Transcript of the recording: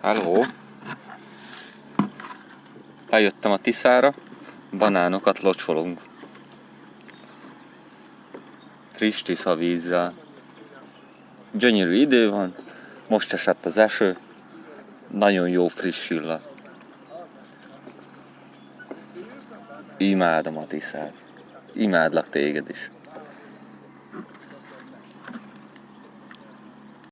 Hello! Bejöttem a Tiszára, banánokat locsolunk. Friss Tisza vízzel. Gyönyörű idő van, most esett az eső, nagyon jó friss illat. Imádom a Tiszát. Imádlak téged is.